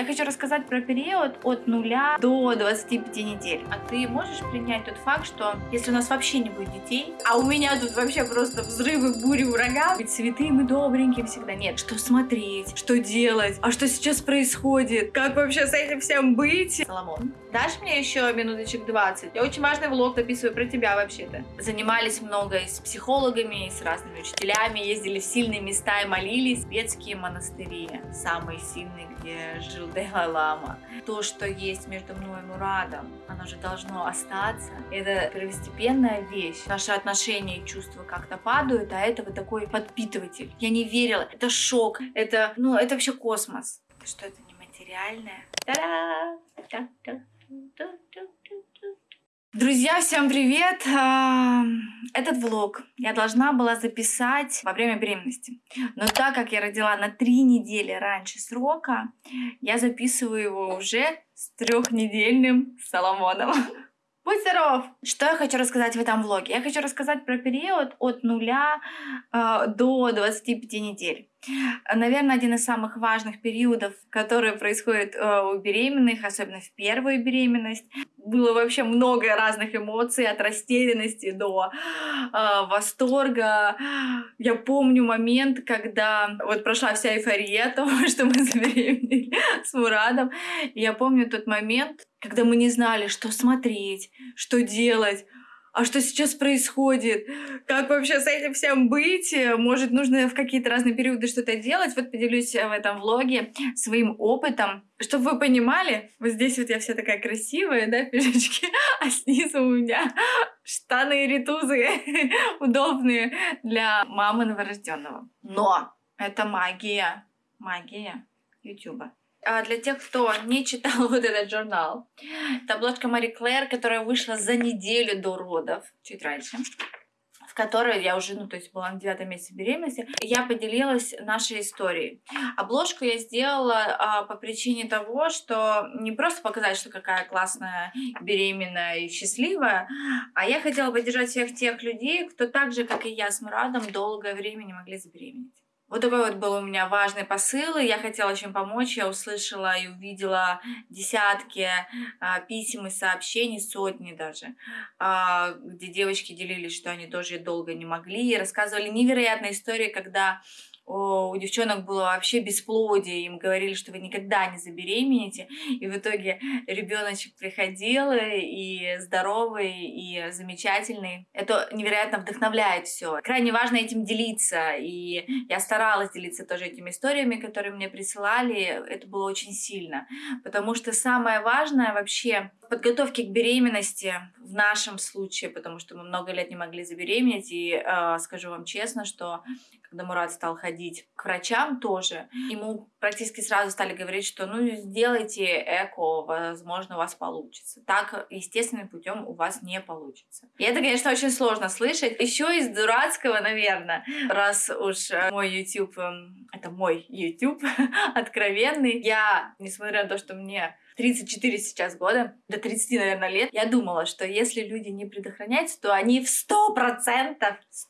Я хочу рассказать про период от 0 до 25 недель. А ты можешь принять тот факт, что если у нас вообще не будет детей, а у меня тут вообще просто взрывы, бури, ураган, ведь цветы мы добренькие всегда. Нет, что смотреть, что делать, а что сейчас происходит, как вообще с этим всем быть? Соломон, дашь мне еще минуточек 20? Я очень важный влог записываю про тебя вообще-то. Занимались много и с психологами, и с разными учителями, ездили в сильные места и молились. Светские монастыри, самые сильные, где жил Далай-Лама. То, что есть между мной и Мурадом, оно же должно остаться. Это первостепенная вещь. Наши отношения и чувства как-то падают, а это вот такой подпитыватель. Я не верила. Это шок. Это, ну, это вообще космос. Что это нематериальное? Та-да! Друзья, всем привет! Этот влог я должна была записать во время беременности. Но так как я родила на три недели раньше срока, я записываю его уже с трехнедельным Соломоном. Будь здоров! Что я хочу рассказать в этом влоге? Я хочу рассказать про период от нуля э, до 25 недель. Наверное, один из самых важных периодов, которые происходят э, у беременных, особенно в первую беременность. Было вообще много разных эмоций, от растерянности до э, восторга. Я помню момент, когда вот прошла вся эйфория того, что мы забеременели с Мурадом. я помню тот момент, когда мы не знали, что смотреть, что делать а что сейчас происходит, как вообще с этим всем быть, может нужно в какие-то разные периоды что-то делать. Вот поделюсь в этом влоге своим опытом, чтобы вы понимали, вот здесь вот я вся такая красивая, да, пижачки, а снизу у меня штаны и ритузы удобные для мамы новорожденного. Но это магия, магия Ютуба. А для тех, кто не читал вот этот журнал, это обложка Мари Клэр, которая вышла за неделю до родов, чуть раньше в которой я уже, ну, то есть была на девятом месяце беременности, я поделилась нашей историей. Обложку я сделала а, по причине того, что не просто показать, что какая классная, беременная и счастливая, а я хотела поддержать всех тех людей, кто так же, как и я с Мурадом, долгое время не могли забеременеть. Вот такой вот был у меня важный посыл, и я хотела очень помочь. Я услышала и увидела десятки а, писем и сообщений, сотни даже, а, где девочки делились, что они тоже долго не могли, и рассказывали невероятные истории, когда у девчонок было вообще бесплодие, им говорили, что вы никогда не забеременеете, и в итоге ребеночек приходил и здоровый, и замечательный. Это невероятно вдохновляет все. Крайне важно этим делиться, и я старалась делиться тоже этими историями, которые мне присылали, это было очень сильно, потому что самое важное вообще в подготовке к беременности в нашем случае, потому что мы много лет не могли забеременеть, и э, скажу вам честно, что когда Мурат стал ходить к врачам тоже, ему практически сразу стали говорить, что ну сделайте эко, возможно, у вас получится. Так естественным путем у вас не получится. И это, конечно, очень сложно слышать. Еще из дурацкого, наверное, раз уж э, мой YouTube, эм, это мой YouTube откровенный, я, несмотря на то, что мне 34 сейчас года, до 30, наверное, лет, я думала, что если люди не предохраняются, то они в 100%,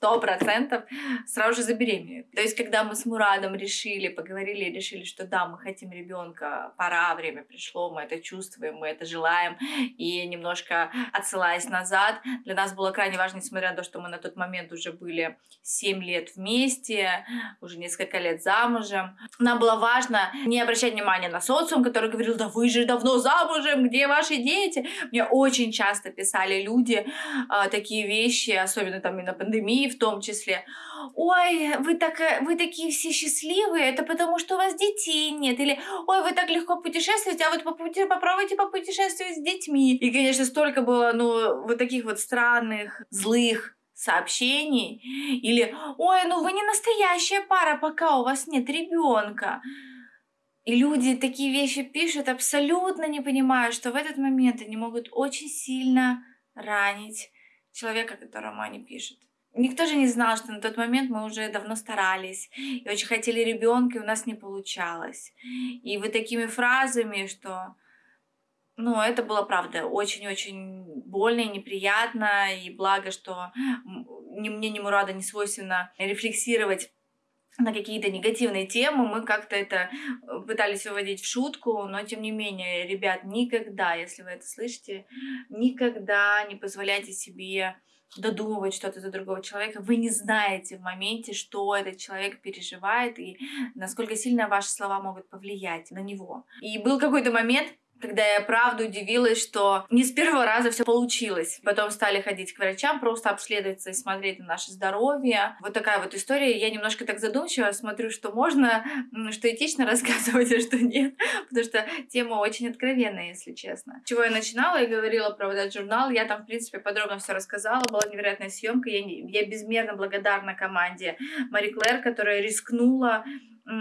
100% сразу же забеременеют. То есть, когда мы с Мурадом решили, поговорили и решили, что да, мы хотим ребенка, пора, время пришло, мы это чувствуем, мы это желаем, и немножко отсылаясь назад, для нас было крайне важно, несмотря на то, что мы на тот момент уже были 7 лет вместе, уже несколько лет замужем, нам было важно не обращать внимания на социум, который говорил, да вы же, да давно замужем, где ваши дети? Мне очень часто писали люди а, такие вещи, особенно там и на пандемии в том числе. Ой, вы, так, вы такие все счастливые, это потому что у вас детей нет. Или, ой, вы так легко путешествуете, а вот попробуйте попутешествовать с детьми. И, конечно, столько было, ну, вот таких вот странных, злых сообщений. Или, ой, ну вы не настоящая пара, пока у вас нет ребенка. И люди такие вещи пишут, абсолютно не понимая, что в этот момент они могут очень сильно ранить человека, которому они пишут. Никто же не знал, что на тот момент мы уже давно старались и очень хотели ребенка, и у нас не получалось. И вот такими фразами, что ну, это было, правда, очень-очень больно и неприятно, и благо, что ни мне, ни Мурада не свойственно рефлексировать на какие-то негативные темы, мы как-то это э, пытались выводить в шутку, но тем не менее, ребят, никогда, если вы это слышите, никогда не позволяйте себе додумывать что-то за другого человека, вы не знаете в моменте, что этот человек переживает и насколько сильно ваши слова могут повлиять на него. И был какой-то момент, когда я правда удивилась, что не с первого раза все получилось. Потом стали ходить к врачам, просто обследоваться и смотреть на наше здоровье. Вот такая вот история. Я немножко так задумчиво смотрю, что можно, что этично рассказывать, а что нет. Потому что тема очень откровенная, если честно. Чего я начинала и говорила про вот этот журнал, я там, в принципе, подробно все рассказала. Была невероятная съемка. Я, я безмерно благодарна команде Мари Клэр, которая рискнула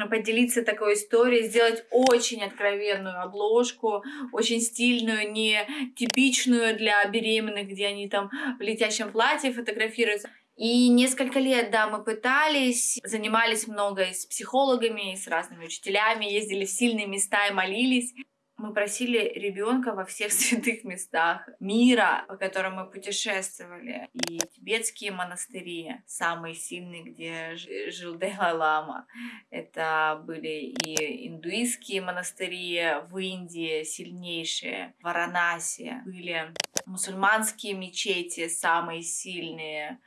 поделиться такой историей, сделать очень откровенную обложку, очень стильную, не типичную для беременных, где они там в летящем платье фотографируются. И несколько лет, да, мы пытались, занимались много и с психологами, и с разными учителями, ездили в сильные места и молились мы просили ребенка во всех святых местах мира, по которым мы путешествовали. И тибетские монастыри, самые сильные, где жил Далай-Лама. Это были и индуистские монастыри в Индии, сильнейшие, в Варанаси. Были мусульманские мечети, самые сильные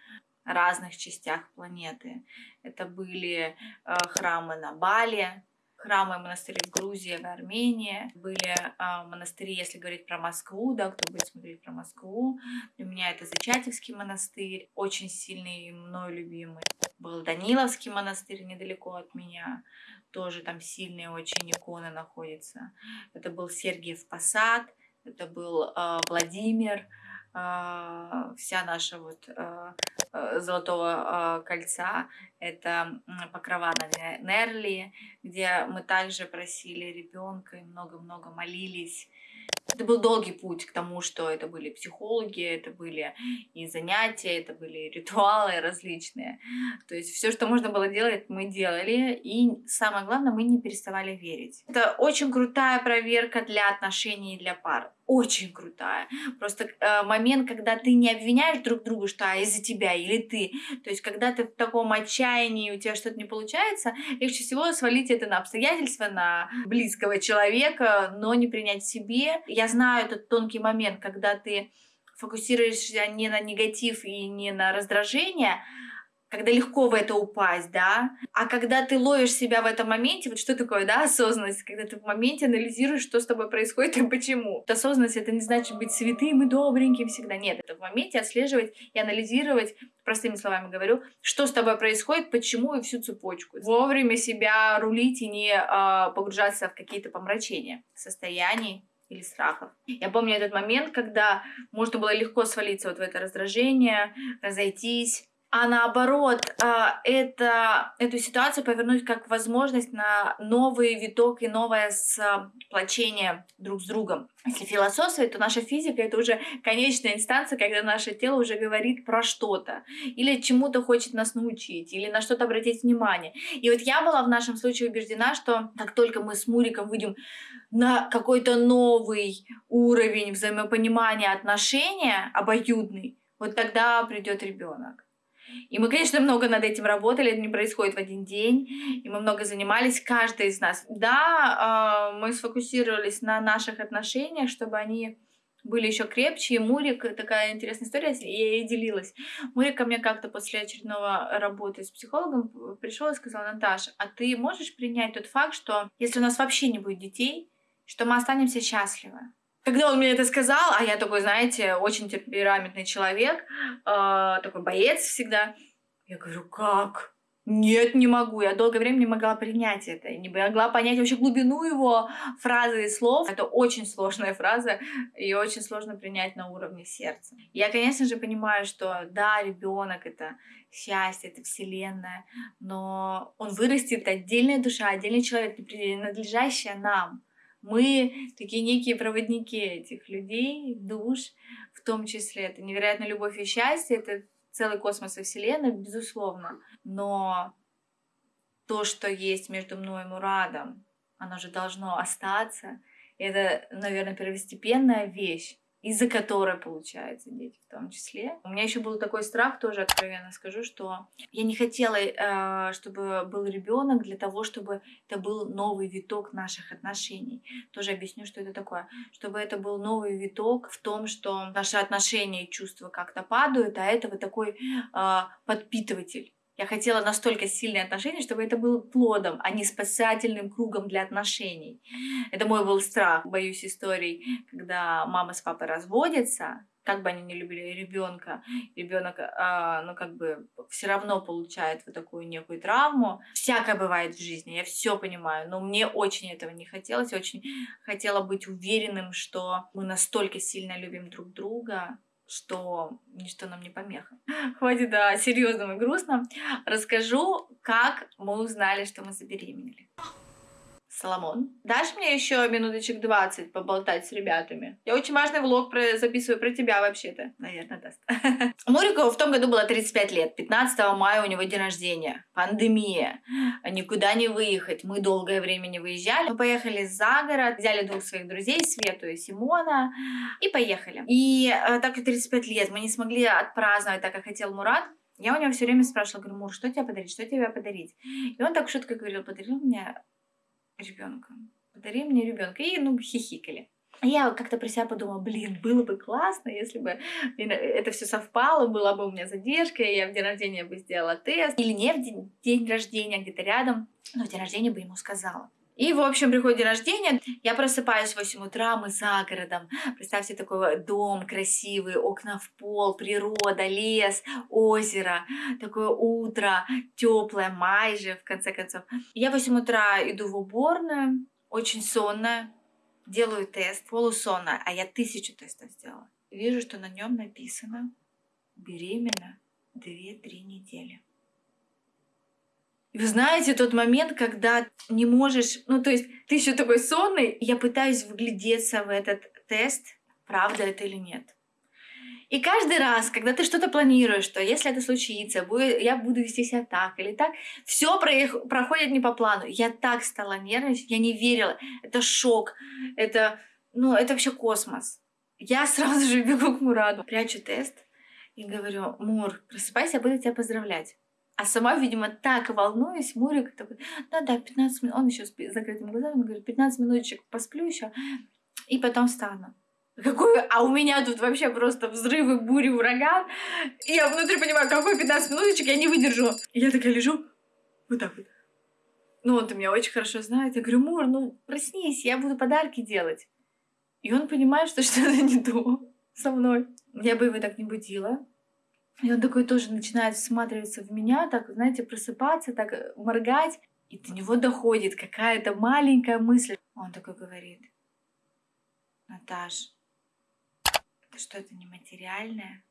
разных частях планеты. Это были э, храмы на Бали, храмы и монастыри в Грузии, в Армении. Были э, монастыри, если говорить про Москву, да, кто будет смотреть про Москву. Для меня это Зачатевский монастырь, очень сильный и мной любимый. Был Даниловский монастырь недалеко от меня, тоже там сильные очень иконы находятся. Это был Сергиев Посад, это был э, Владимир, вся наша вот а, а, золотого кольца, это покрова на Нерли, где мы также просили ребенка и много-много молились это был долгий путь к тому, что это были психологи, это были и занятия, это были ритуалы различные. То есть все, что можно было делать, мы делали. И самое главное, мы не переставали верить. Это очень крутая проверка для отношений для пар очень крутая. Просто э, момент, когда ты не обвиняешь друг друга, что а, из-за тебя или ты. То есть, когда ты в таком отчаянии, у тебя что-то не получается, легче всего свалить это на обстоятельства, на близкого человека, но не принять себе. Я знаю этот тонкий момент, когда ты фокусируешься не на негатив и не на раздражение, когда легко в это упасть, да, а когда ты ловишь себя в этом моменте, вот что такое, да, осознанность, когда ты в моменте анализируешь, что с тобой происходит и почему. Осознанность — это не значит быть святым и добреньким всегда, нет, это в моменте отслеживать и анализировать, простыми словами говорю, что с тобой происходит, почему и всю цепочку. Вовремя себя рулить и не э, погружаться в какие-то помрачения состояний, или страхов. Я помню этот момент, когда можно было легко свалиться вот в это раздражение, разойтись, а наоборот, а, это, эту ситуацию повернуть как возможность на новый виток и новое сплочение друг с другом. Если философствовать, то наша физика — это уже конечная инстанция, когда наше тело уже говорит про что-то, или чему-то хочет нас научить, или на что-то обратить внимание. И вот я была в нашем случае убеждена, что как только мы с Муриком выйдем на какой-то новый уровень взаимопонимания отношения, обоюдный, вот тогда придет ребенок. И мы, конечно, много над этим работали, это не происходит в один день, и мы много занимались, каждый из нас. Да, а, мы сфокусировались на наших отношениях, чтобы они были еще крепче. И Мурик, такая интересная история, я ей делилась. Мурик ко мне как-то после очередного работы с психологом пришел и сказал, Наташа, а ты можешь принять тот факт, что если у нас вообще не будет детей, что мы останемся счастливы? Когда он мне это сказал, а я такой, знаете, очень темпераментный человек, э, такой боец всегда, я говорю, как? Нет, не могу. Я долгое время не могла принять это. Не могла понять вообще глубину его фразы и слов. Это очень сложная фраза, и очень сложно принять на уровне сердца. Я, конечно же, понимаю, что да, ребенок это счастье, это вселенная, но он вырастет отдельная душа, отдельный человек, принадлежащая нам. Мы такие некие проводники этих людей, душ, в том числе. Это невероятная любовь и счастье, это целый космос и Вселенная, безусловно. Но то, что есть между мной и Мурадом, оно же должно остаться. Это, наверное, первостепенная вещь. Из-за которой получается дети в том числе. У меня еще был такой страх, тоже откровенно скажу, что я не хотела, э, чтобы был ребенок для того, чтобы это был новый виток наших отношений. Тоже объясню, что это такое. Чтобы это был новый виток в том, что наши отношения и чувства как-то падают, а это вот такой э, подпитыватель. Я хотела настолько сильные отношения, чтобы это было плодом, а не спасательным кругом для отношений. Это мой был страх. Боюсь историй, когда мама с папой разводятся, как бы они не любили ребенка, ребенок, а, ну как бы все равно получает вот такую некую травму. Всякое бывает в жизни, я все понимаю, но мне очень этого не хотелось, очень хотела быть уверенным, что мы настолько сильно любим друг друга, что ничто нам не помеха. Хватит о серьезном и грустном. Расскажу, как мы узнали, что мы забеременели. Соломон. Дашь мне еще минуточек 20 поболтать с ребятами? Я очень важный влог про... записываю про тебя вообще-то. Наверное, даст. Мурику в том году было 35 лет. 15 мая у него день рождения. Пандемия. Никуда не выехать. Мы долгое время не выезжали. Мы поехали за город, взяли двух своих друзей, Свету и Симона, и поехали. И э, так как 35 лет мы не смогли отпраздновать так, как хотел Мурат, я у него все время спрашивала, говорю, Мур, что тебе подарить, что тебе подарить? И он так шутко говорил, подарил мне ребенка. Подари мне ребенка. И, ну, хихикали. Я как-то про себя подумала, блин, было бы классно, если бы это все совпало, была бы у меня задержка, я в день рождения бы сделала тест. Или не в день, день рождения, где-то рядом, но в день рождения бы ему сказала. И, в общем, приходит день рождения, я просыпаюсь в 8 утра, мы за городом. Представьте, такой дом красивый, окна в пол, природа, лес, озеро, такое утро, теплое, майже, в конце концов. Я в 8 утра иду в уборную, очень сонная, делаю тест, полусонная, а я тысячу тестов сделала. Вижу, что на нем написано беременна 2-3 недели. И вы знаете, тот момент, когда не можешь, ну то есть ты еще такой сонный, я пытаюсь вглядеться в этот тест, правда это или нет. И каждый раз, когда ты что-то планируешь, что если это случится, будет, я буду вести себя так или так, все проходит не по плану. Я так стала нервничать, я не верила. Это шок, это, ну, это вообще космос. Я сразу же бегу к Мураду, прячу тест и говорю, Мур, просыпайся, я буду тебя поздравлять. А сама, видимо, так волнуюсь, Мурик такой, да-да, 15 минут, он еще с закрытыми глазами, он говорит, 15 минуточек посплю еще, и потом встану. Какой, а у меня тут вообще просто взрывы, бури, ураган. И я внутри понимаю, какой 15 минуточек я не выдержу. И я такая лежу, вот так вот. Ну, он-то меня очень хорошо знает. Я говорю, Мур, ну проснись, я буду подарки делать. И он понимает, что что-то не то со мной. Я бы его так не будила. И он такой тоже начинает всматриваться в меня, так, знаете, просыпаться, так э, моргать. И до него доходит какая-то маленькая мысль. Он такой говорит, Наташ, это что, это нематериальное?